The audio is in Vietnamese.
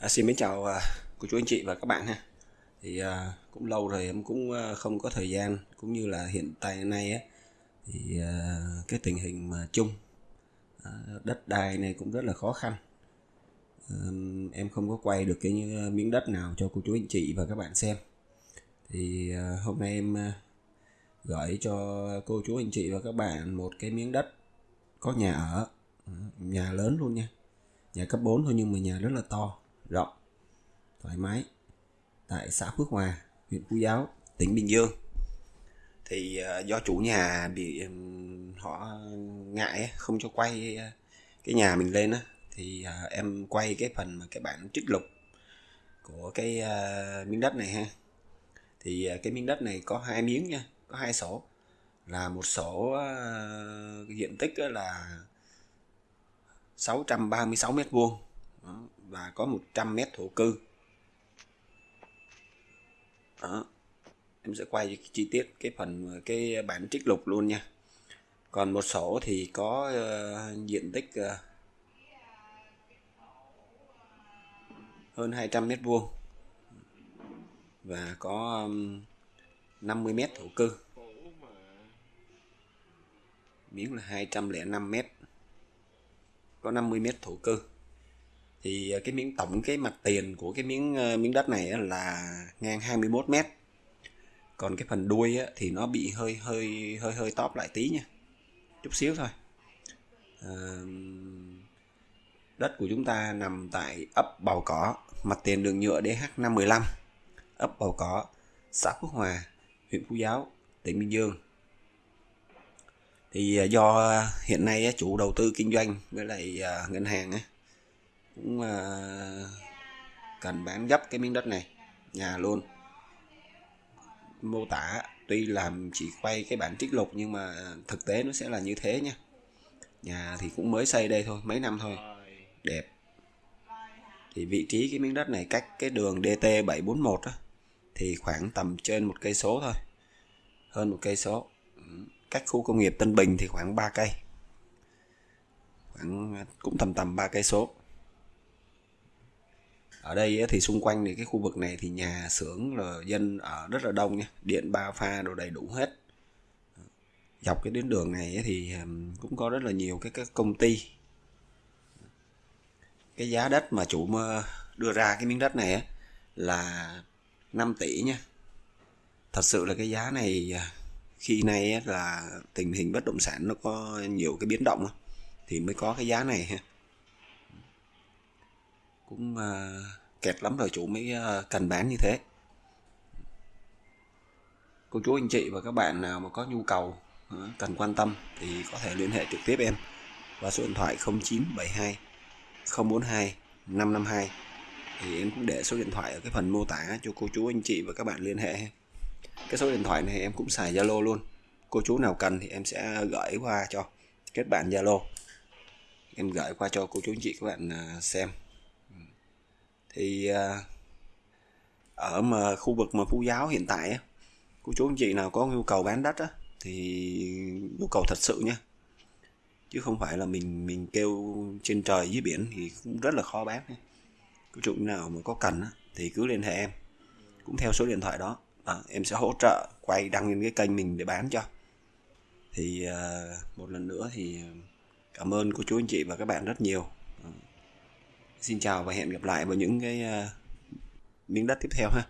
À, xin mến chào à, cô chú anh chị và các bạn ha. Thì à, cũng lâu rồi em cũng à, không có thời gian cũng như là hiện tại nay á thì à, cái tình hình mà chung à, đất đai này cũng rất là khó khăn. À, em không có quay được cái như, à, miếng đất nào cho cô chú anh chị và các bạn xem. Thì à, hôm nay em à, gửi cho cô chú anh chị và các bạn một cái miếng đất có nhà ở, à, nhà lớn luôn nha. Nhà cấp 4 thôi nhưng mà nhà rất là to rộng thoải mái tại xã Phước Hòa huyện Phú Giáo tỉnh Bình Dương. Thì ờ, do chủ nhà bị họ ngại không cho quay ờ, cái nhà mình lên á thì ờ, em quay cái phần mà cái bản trích lục của cái miếng đất này ha. Thì cái miếng đất này có hai miếng nha có hai sổ. Là một sổ uh, diện tích là 636 mét vuông và có 100 mét thổ cư. Đó. Em sẽ quay chi tiết cái phần cái bản trích lục luôn nha. Còn một sổ thì có uh, diện tích uh, hơn 200 mét vuông và có um, 50 mét thổ cư. Miếng là 205 mét. Có 50 mét thổ cư thì ờ, cái miếng tổng cái mặt tiền của cái miếng ờ, miếng đất này là ngang 21 mét. Còn cái phần đuôi thì nó bị hơi hơi hơi hơi tóp lại tí nha chút xíu thôi. À, đất của chúng ta nằm tại ấp bầu Cỏ mặt tiền đường nhựa DH515 ấp bầu Cỏ xã Phước Hòa huyện Phú Giáo tỉnh Bình Dương. Thì ờ, do hiện nay chủ đầu tư kinh doanh với lại ngân hàng cũng uh, cần bán gấp cái miếng đất này nhà luôn. Mô tả tuy làm chỉ quay cái bản trích lục nhưng mà thực tế nó sẽ là như thế nha. Nhà thì cũng mới xây đây thôi mấy năm thôi. Đẹp. Thì vị trí cái miếng đất này cách cái đường DT 741 á thì khoảng tầm trên một cây số thôi. Hơn một cây số. Cách khu công nghiệp Tân Bình thì khoảng 3 cây. Khoảng cũng tầm tầm 3 cây số ở đây thì xung quanh thì cái khu vực này thì nhà xưởng là dân ở rất là đông nha. Điện ba pha đồ đầy đủ hết. Dọc cái tuyến đường này thì cũng có rất là nhiều cái, các công ty. Cái giá đất mà chủ đưa ra cái miếng đất này là 5 tỷ nha. Thật sự là cái giá này à, khi nay là tình hình bất động sản nó có nhiều cái biến động thì mới có cái giá này ha cũng uh, kẹt lắm rồi chủ mới uh, cần bán như thế. Cô chú anh chị và các bạn nào mà có nhu cầu uh, cần quan tâm thì có thể liên hệ trực tiếp em và số điện thoại 0972 042 552 thì em cũng để số điện thoại ở cái phần mô tả cho cô chú anh chị và các bạn liên hệ cái số điện thoại này em cũng xài Zalo luôn. Cô chú nào cần thì em sẽ gửi qua cho kết bạn Zalo. Em gửi qua cho cô chú anh chị các bạn xem thì à, ở mà khu vực mà phú giáo hiện tại á cô chú anh chị nào có nhu cầu bán đất á thì nhu cầu thật sự nha. Chứ không phải là mình mình kêu trên trời dưới biển thì cũng rất là khó bán cô chú nào mà có cần á, thì cứ liên hệ em. Cũng theo số điện thoại đó. À, em sẽ hỗ trợ quay đăng lên cái kênh mình để bán cho. Thì à, một lần nữa thì cảm ơn cô chú anh chị và các bạn rất nhiều. Xin chào và hẹn gặp lại vào những cái uh, miếng đất tiếp theo ha.